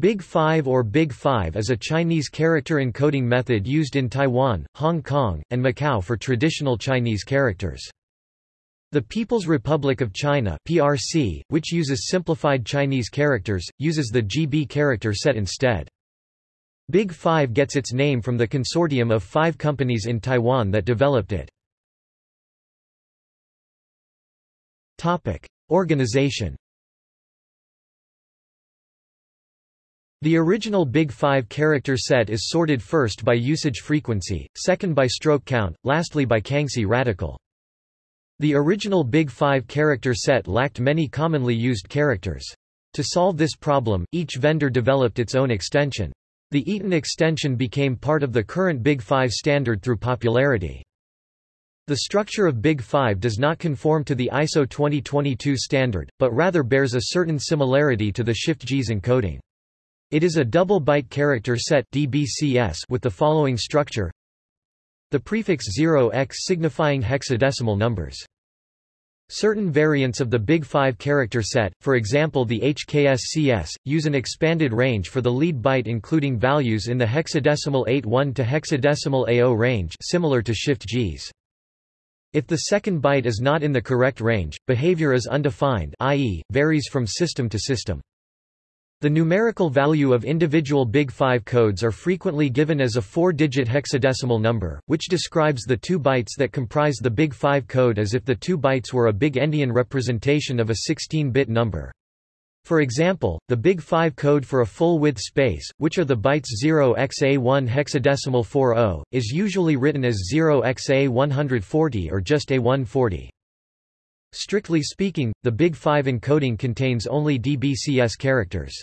Big Five or Big Five is a Chinese character encoding method used in Taiwan, Hong Kong, and Macau for traditional Chinese characters. The People's Republic of China (PRC), which uses simplified Chinese characters, uses the GB character set instead. Big Five gets its name from the consortium of five companies in Taiwan that developed it. Organization The original Big Five character set is sorted first by usage frequency, second by stroke count, lastly by Kangxi radical. The original Big Five character set lacked many commonly used characters. To solve this problem, each vendor developed its own extension. The ETEN extension became part of the current Big Five standard through popularity. The structure of Big Five does not conform to the ISO 2022 standard, but rather bears a certain similarity to the Shift-JIS encoding. It is a double byte character set DBCS with the following structure. The prefix 0x signifying hexadecimal numbers. Certain variants of the Big Five character set, for example the HKSCS, use an expanded range for the lead byte including values in the hexadecimal 8-1 to hexadecimal A0 range similar to Shift-JIS. If the second byte is not in the correct range, behavior is undefined i.e., varies from system to system. The numerical value of individual Big Five codes are frequently given as a four-digit hexadecimal number, which describes the two bytes that comprise the Big Five code as if the two bytes were a big endian representation of a 16-bit number. For example, the Big Five code for a full-width space, which are the bytes 0xa1 hexadecimal 40, is usually written as 0xa140 or just A140. Strictly speaking, the Big Five encoding contains only DBCS characters.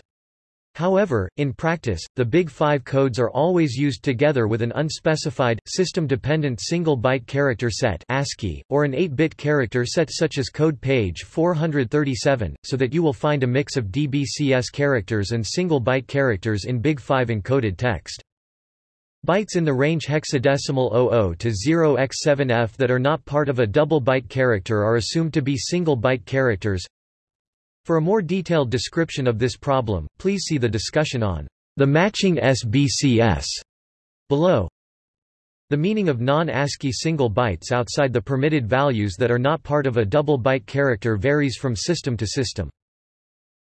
However, in practice, the Big Five codes are always used together with an unspecified, system-dependent single-byte character set ASCII, or an 8-bit character set such as code page 437, so that you will find a mix of DBCS characters and single-byte characters in Big Five encoded text. Bytes in the range hexadecimal 00 to 0x7f that are not part of a double byte character are assumed to be single byte characters. For a more detailed description of this problem, please see the discussion on the matching SBCS below. The meaning of non-ASCII single bytes outside the permitted values that are not part of a double byte character varies from system to system.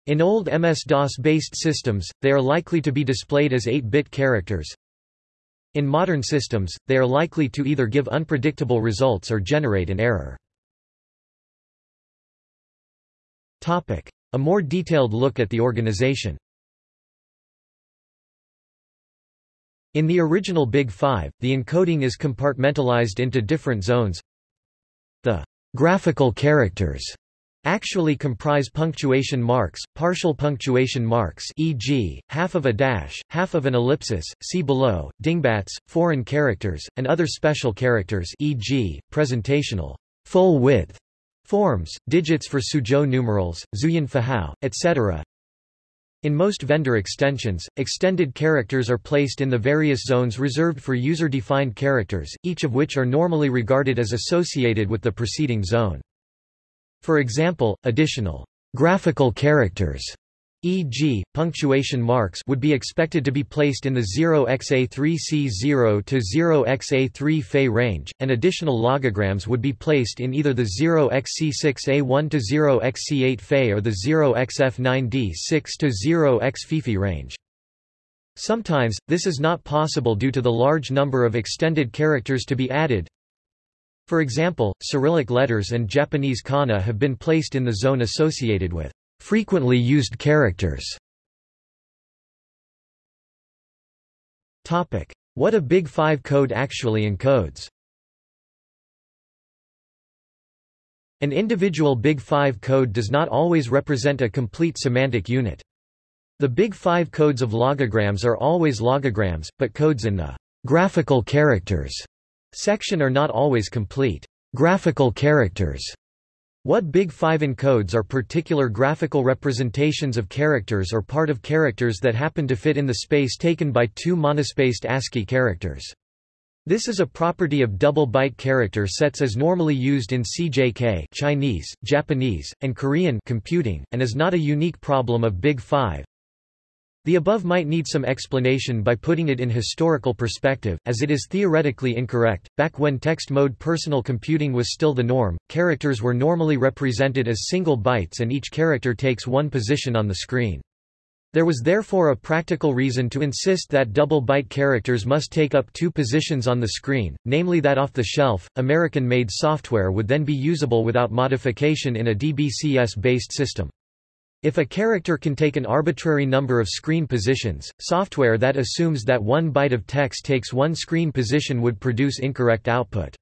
In old MS-DOS-based systems, they are likely to be displayed as 8-bit characters, in modern systems, they are likely to either give unpredictable results or generate an error. A more detailed look at the organization In the original Big Five, the encoding is compartmentalized into different zones. The graphical characters actually comprise punctuation marks, partial punctuation marks e.g., half of a dash, half of an ellipsis, see below, dingbats, foreign characters, and other special characters e.g., presentational full width forms, digits for Suzhou numerals, Zhuyin Fuhao, etc. In most vendor extensions, extended characters are placed in the various zones reserved for user-defined characters, each of which are normally regarded as associated with the preceding zone. For example, additional graphical characters e.g., punctuation marks would be expected to be placed in the 0xa3c0 to 0xa3 Fe range, and additional logograms would be placed in either the 0xc6a1 to 0xc8 Fe or the 0xf9d6 to 0xfifi range. Sometimes, this is not possible due to the large number of extended characters to be added, for example, Cyrillic letters and Japanese kana have been placed in the zone associated with frequently used characters. Topic: What a Big Five code actually encodes. An individual Big Five code does not always represent a complete semantic unit. The Big Five codes of logograms are always logograms, but codes in the graphical characters section are not always complete. Graphical characters what Big Five encodes are particular graphical representations of characters or part of characters that happen to fit in the space taken by two monospaced ASCII characters. This is a property of double-byte character sets as normally used in CJK Chinese, Japanese, and Korean computing, and is not a unique problem of Big Five. The above might need some explanation by putting it in historical perspective, as it is theoretically incorrect. Back when text mode personal computing was still the norm, characters were normally represented as single bytes and each character takes one position on the screen. There was therefore a practical reason to insist that double byte characters must take up two positions on the screen, namely that off-the-shelf, American-made software would then be usable without modification in a DBCS-based system. If a character can take an arbitrary number of screen positions, software that assumes that one byte of text takes one screen position would produce incorrect output.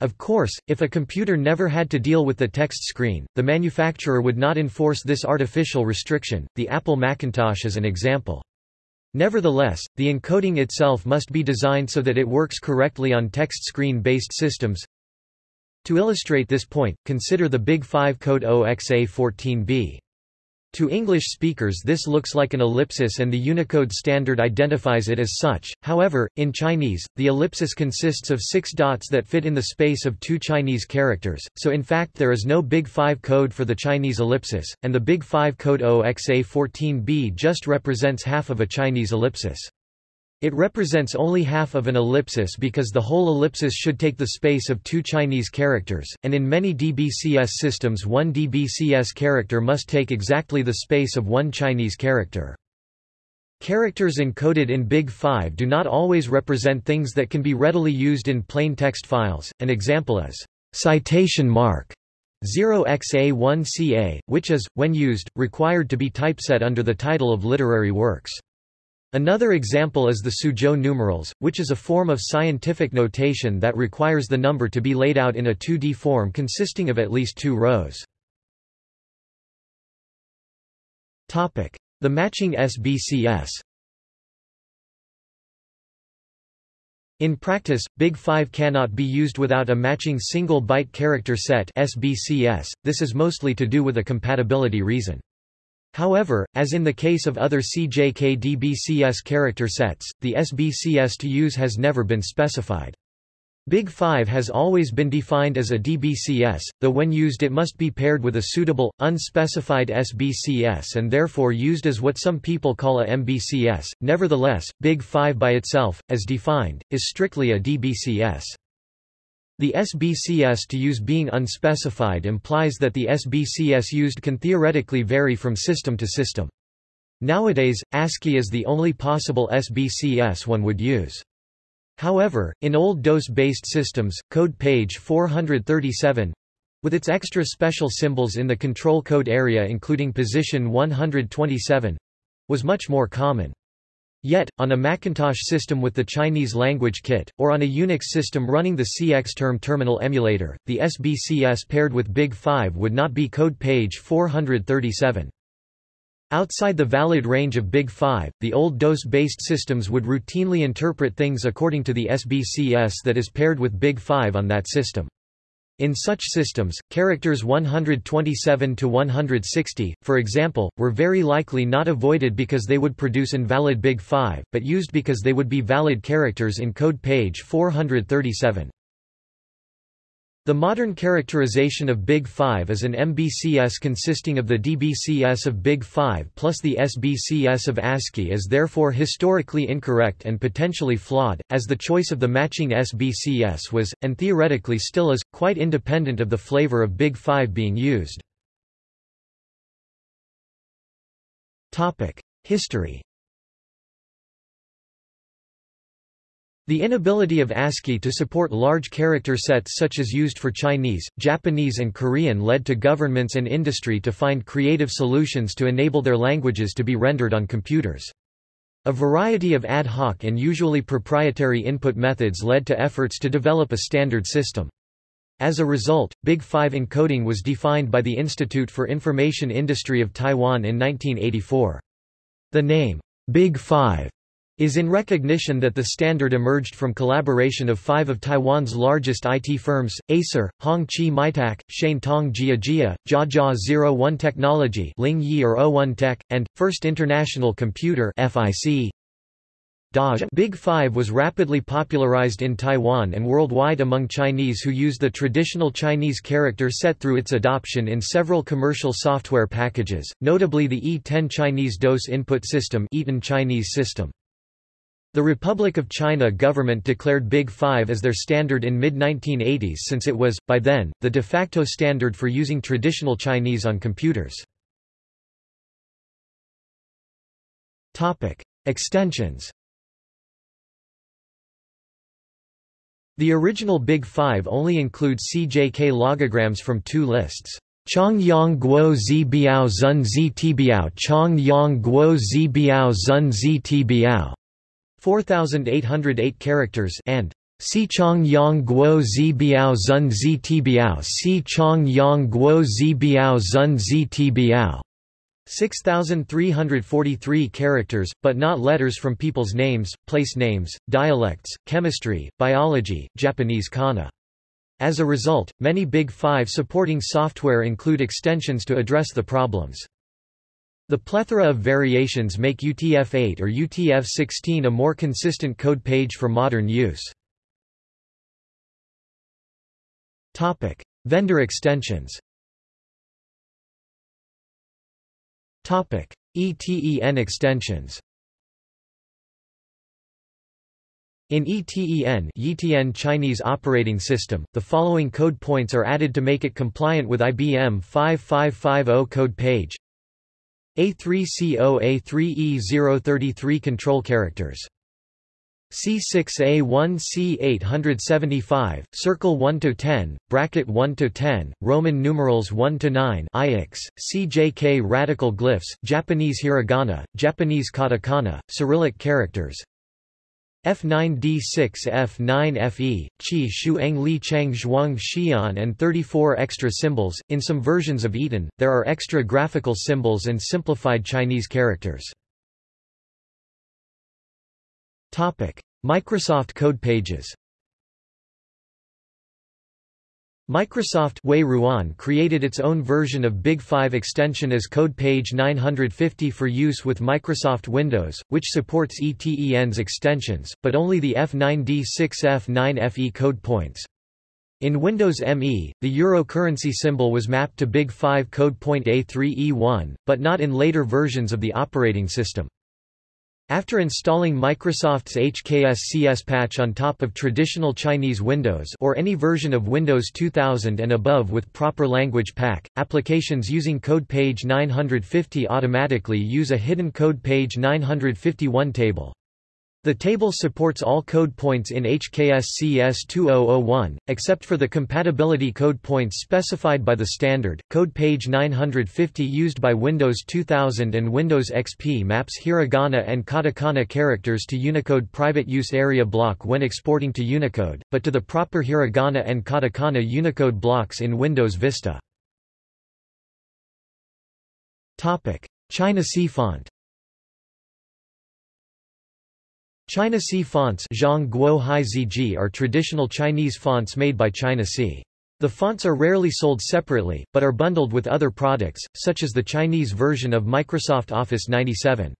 Of course, if a computer never had to deal with the text screen, the manufacturer would not enforce this artificial restriction, the Apple Macintosh is an example. Nevertheless, the encoding itself must be designed so that it works correctly on text screen-based systems. To illustrate this point, consider the Big 5 code OXA14B. To English speakers this looks like an ellipsis and the Unicode standard identifies it as such, however, in Chinese, the ellipsis consists of six dots that fit in the space of two Chinese characters, so in fact there is no Big 5 code for the Chinese ellipsis, and the Big 5 code OXA14b just represents half of a Chinese ellipsis. It represents only half of an ellipsis because the whole ellipsis should take the space of two Chinese characters, and in many DBCS systems one DBCS character must take exactly the space of one Chinese character. Characters encoded in Big 5 do not always represent things that can be readily used in plain text files, an example is citation mark 0xa1ca, which is, when used, required to be typeset under the title of literary works. Another example is the Suzhou numerals, which is a form of scientific notation that requires the number to be laid out in a 2D form consisting of at least two rows. The matching SBCS In practice, Big 5 cannot be used without a matching single byte character set SBCS. This is mostly to do with a compatibility reason. However, as in the case of other CJK-DBCS character sets, the SBCS to use has never been specified. Big 5 has always been defined as a DBCS, though when used it must be paired with a suitable, unspecified SBCS and therefore used as what some people call a MBCS. Nevertheless, Big 5 by itself, as defined, is strictly a DBCS. The SBCS to use being unspecified implies that the SBCS used can theoretically vary from system to system. Nowadays, ASCII is the only possible SBCS one would use. However, in old DOS-based systems, code page 437 with its extra special symbols in the control code area including position 127 was much more common. Yet, on a Macintosh system with the Chinese language kit, or on a Unix system running the CXterm terminal emulator, the SBCS paired with Big 5 would not be code page 437. Outside the valid range of Big 5, the old DOS-based systems would routinely interpret things according to the SBCS that is paired with Big 5 on that system. In such systems, characters 127 to 160, for example, were very likely not avoided because they would produce invalid Big 5, but used because they would be valid characters in code page 437. The modern characterization of Big 5 is an MBCS consisting of the DBCS of Big 5 plus the SBCS of ASCII is therefore historically incorrect and potentially flawed, as the choice of the matching SBCS was, and theoretically still is, quite independent of the flavor of Big 5 being used. History The inability of ASCII to support large character sets such as used for Chinese, Japanese and Korean led to governments and industry to find creative solutions to enable their languages to be rendered on computers. A variety of ad hoc and usually proprietary input methods led to efforts to develop a standard system. As a result, Big 5 encoding was defined by the Institute for Information Industry of Taiwan in 1984. The name, Big 5, is in recognition that the standard emerged from collaboration of five of Taiwan's largest IT firms, Acer, Hong Chi MiTAC, Tong Jia Jia, Jia 01 Technology Ling Yi or O1 Tech, and, First International Computer FIC. Big Five was rapidly popularized in Taiwan and worldwide among Chinese who use the traditional Chinese character set through its adoption in several commercial software packages, notably the ETEN Chinese DOS input system ETEN Chinese system. The Republic of China government declared Big Five as their standard in mid-1980s since it was, by then, the de facto standard for using traditional Chinese on computers. Extensions The original Big Five only includes CJK logograms from two lists. Chong Yang Guo Zi Biao Zun Zi Ti Biao Chong Yang Guo Zi Biao Zun Zi Ti Biao 4808 characters and Si Chong Yang Guo Zi Biao Zun Zi Ti Biao Si Chong Yang Guo Zi Biao Zun Zi Ti Biao 6,343 characters, but not letters from people's names, place names, dialects, chemistry, biology, Japanese kana. As a result, many Big Five supporting software include extensions to address the problems. The plethora of variations make UTF-8 or UTF-16 a more consistent code page for modern use. Topic: Vendor extensions. Topic: ETEN extensions. In ETEN YTN Chinese Operating System, the following code points are added to make it compliant with IBM 5550 code page A3CO A3E033 control characters C6A1C875, Circle 1 to 10, Bracket 1 to 10, Roman numerals 1 to 9, IX, CJK radical glyphs, Japanese hiragana, Japanese katakana, Cyrillic characters. F9D6 F9FE, Qi Shu Eng Li Cheng Zhuang Xian and 34 extra symbols. In some versions of ETEN, there are extra graphical symbols and simplified Chinese characters. Microsoft Code Pages. Microsoft Ruan created its own version of Big 5 extension as Code Page 950 for use with Microsoft Windows, which supports ETEN's extensions, but only the F9D6F9FE code points. In Windows ME, the euro currency symbol was mapped to Big 5 code point A3E1, but not in later versions of the operating system. After installing Microsoft's HKSCS patch on top of traditional Chinese Windows or any version of Windows 2000 and above with proper language pack, applications using code page 950 automatically use a hidden code page 951 table. The table supports all code points in HKSCS 2001, except for the compatibility code points specified by the standard. Code page 950 used by Windows 2000 and Windows XP maps hiragana and katakana characters to Unicode private use area block when exporting to Unicode, but to the proper hiragana and katakana Unicode blocks in Windows Vista. ChinaSea font ChinaSea fonts are traditional Chinese fonts made by ChinaSea. The fonts are rarely sold separately, but are bundled with other products, such as the Chinese version of Microsoft Office 97.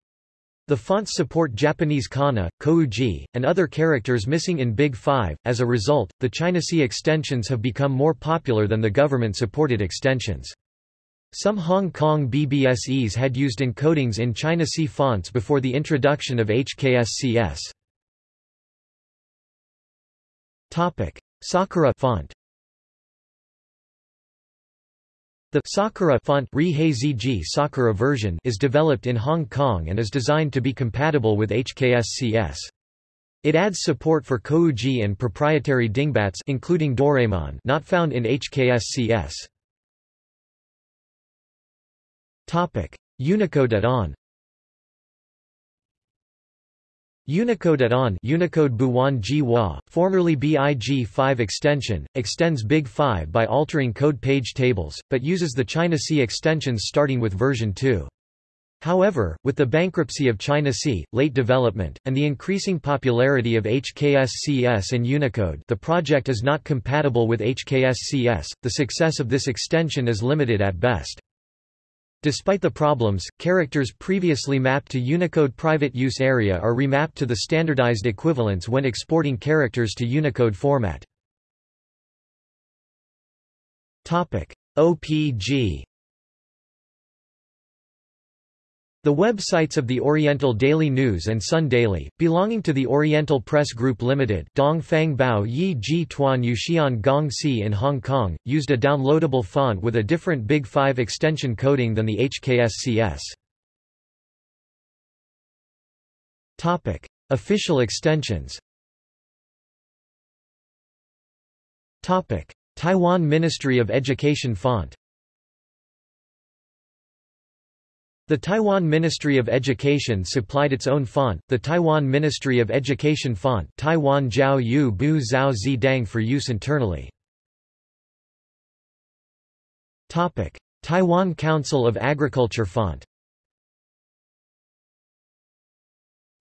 The fonts support Japanese kana, kouji, and other characters missing in Big Five. As a result, the ChinaSea extensions have become more popular than the government-supported extensions. Some Hong Kong BBSEs had used encodings in ChinaSea fonts before the introduction of HKSCS. Sakura font The Sakura font Sakura version is developed in Hong Kong and is designed to be compatible with HKSCS. It adds support for Kouji and proprietary dingbats including Doraemon not found in HKSCS. Unicode at ON Unicode ON Unicode Buwan Jiwa, formerly BIG5 extension, extends Big 5 by altering code page tables, but uses the ChinaSea extensions starting with version 2. However, with the bankruptcy of ChinaSea, late development, and the increasing popularity of HKSCS and Unicode the project is not compatible with HKSCS, the success of this extension is limited at best. Despite the problems, characters previously mapped to Unicode private use area are remapped to the standardized equivalents when exporting characters to Unicode format. OPG The websites of the Oriental Daily News and Sun Daily, belonging to the Oriental Press Group Limited Dongfang Bao Yi Ji Tuan Yuxian Gong Si in Hong Kong, used a downloadable font with a different Big 5 extension coding than the HKSCS. Official extensions Taiwan Ministry of Education font The Taiwan Ministry of Education supplied its own font, the Taiwan Ministry of Education font Taiwan Jiao Yu Bu Zhao Zi Dang for use internally. Taiwan Council of Agriculture font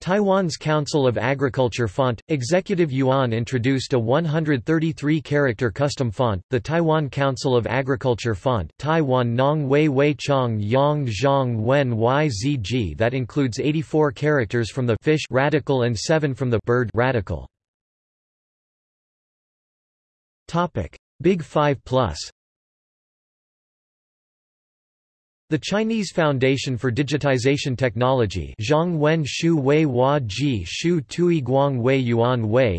Taiwan's Council of Agriculture font, Executive Yuan introduced a 133-character custom font, the Taiwan Council of Agriculture font Taiwan Nong Wei Wei Chong Yang Zhang Wen YZG that includes 84 characters from the fish radical and 7 from the bird radical. Big 5 Plus The Chinese Foundation for Digitization Technology Tui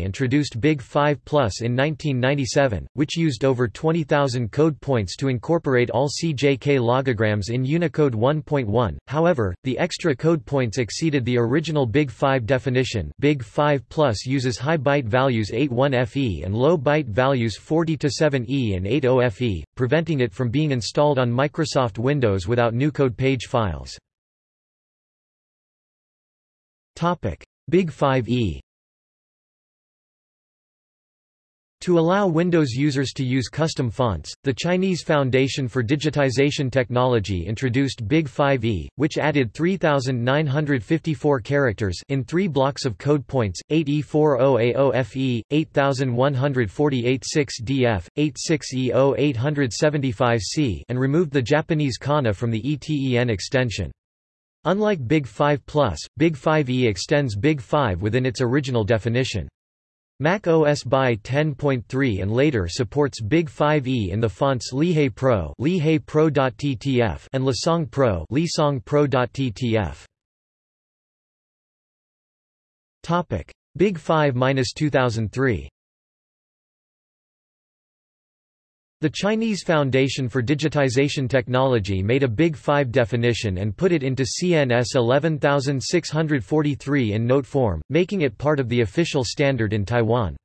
introduced Big 5 Plus in 1997, which used over 20,000 code points to incorporate all CJK logograms in Unicode 1.1. However, the extra code points exceeded the original Big 5 definition. Big 5 Plus uses high byte values 81FE and low byte values 40-7E and 80FE, preventing it from being installed on Microsoft Windows without without Nucode page files. Big 5e To allow Windows users to use custom fonts, the Chinese Foundation for Digitization Technology introduced Big 5e, which added 3,954 characters in three blocks of code points, 8E40AOFE, 8148 6DF, 86E0875C and removed the Japanese kana from the ETEN extension. Unlike Big 5 Plus, Big 5e extends Big 5 within its original definition. Mac OS by 10.3 and later supports Big 5e in the fonts Lihei Pro, Pro.ttf and Lisong Pro, Pro.ttf. Topic: Big 5-2003 The Chinese Foundation for Digitization Technology made a Big 5 definition and put it into CNS 11643 in note form, making it part of the official standard in Taiwan.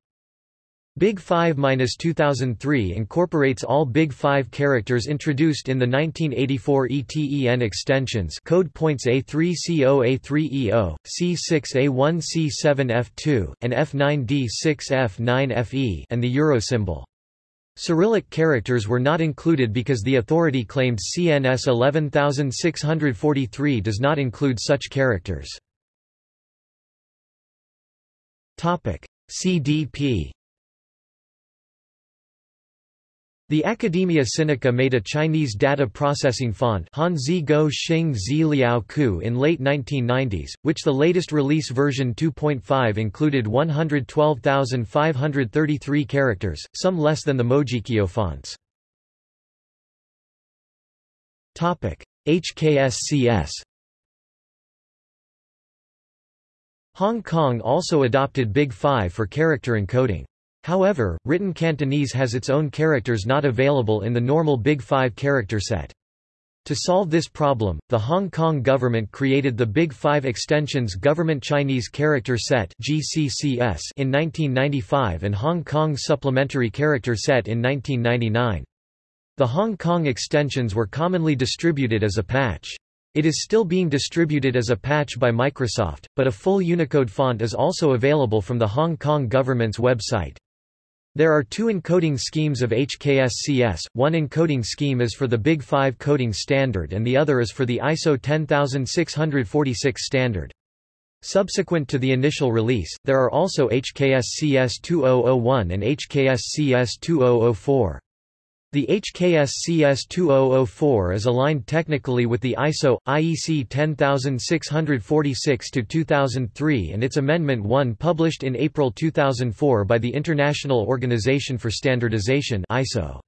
Big 5-2003 incorporates all Big 5 characters introduced in the 1984 ETEN extensions code points A3CO A3EO, C6A1 C7F2, and F9D6F9FE and the euro symbol. Cyrillic characters were not included because the authority claimed CNS 11643 does not include such characters. CDP The Academia Sinica made a Chinese data processing font Hanzi Go Zi Liao Ku in late 1990s, which the latest release version 2.5 included 112,533 characters, some less than the Mojikyo fonts. HKSCS Hong Kong also adopted Big Five for character encoding. However, written Cantonese has its own characters not available in the normal Big Five character set. To solve this problem, the Hong Kong government created the Big Five Extensions Government Chinese Character Set GCCS in 1995 and Hong Kong Supplementary Character Set in 1999. The Hong Kong extensions were commonly distributed as a patch. It is still being distributed as a patch by Microsoft, but a full Unicode font is also available from the Hong Kong government's website. There are two encoding schemes of HKSCS, one encoding scheme is for the Big 5 coding standard and the other is for the ISO 10646 standard. Subsequent to the initial release, there are also HKSCS 2001 and HKSCS 2004. The HKSCS 2004 is aligned technically with the ISO, IEC 10646-2003 and its Amendment 1 published in April 2004 by the International Organization for Standardization ISO.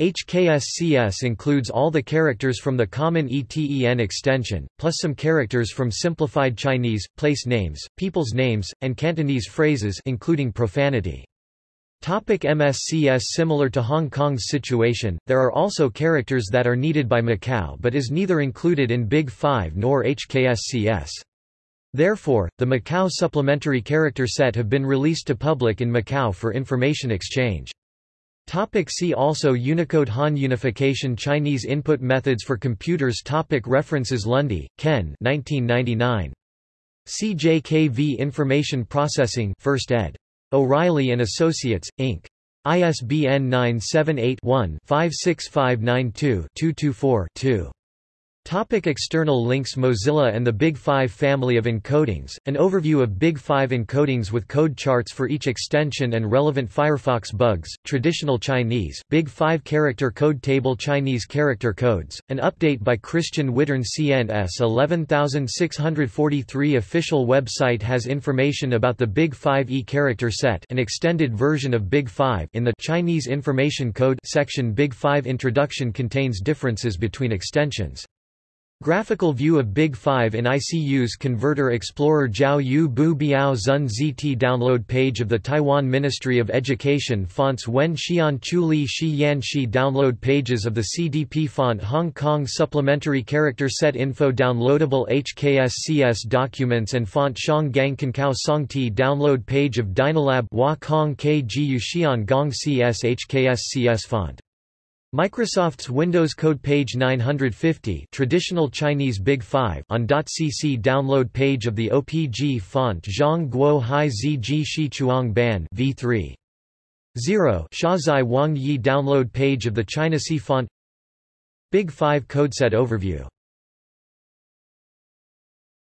HKSCS includes all the characters from the Common ETEN extension, plus some characters from Simplified Chinese, place names, people's names, and Cantonese phrases including profanity. Topic MSCS Similar to Hong Kong's situation, there are also characters that are needed by Macau but is neither included in Big Five nor HKSCS. Therefore, the Macau supplementary character set have been released to public in Macau for information exchange. Topic see also Unicode Han Unification Chinese input methods for computers Topic References Lunde, Ken 1999. CJKV Information Processing 1st ed. O'Reilly Associates, Inc. ISBN 978-1-56592-224-2. Topic external links Mozilla and the Big Five family of encodings, an overview of Big Five encodings with code charts for each extension and relevant Firefox bugs, traditional Chinese, Big Five character code table Chinese character codes, an update by Christian Wittern CNS 11643 official website has information about the Big Five E character set an extended version of Big Five in the Chinese Information Code section Big Five introduction contains differences between extensions. Graphical view of Big 5 in ICU's Converter Explorer Jiao Yu Bu Biao Zun ZT Download page of the Taiwan Ministry of Education Fonts Wen Xian Chu Li Shi Yan Shi Download pages of the CDP font Hong Kong Supplementary Character Set Info Downloadable HKSCS documents and font Shang Gang Kankao Song Ti Download page of Dynalab Hua Kong KGU Xian Gong CS HKSCS font Microsoft's Windows Code page 950 traditional Chinese Big 5 on .cc download page of the OPG font Zhang Guo Hai Ziji Shi Chuang Ban v3 0 Shazai Wang Yi download page of the ChinaSea font. Big 5 codeset overview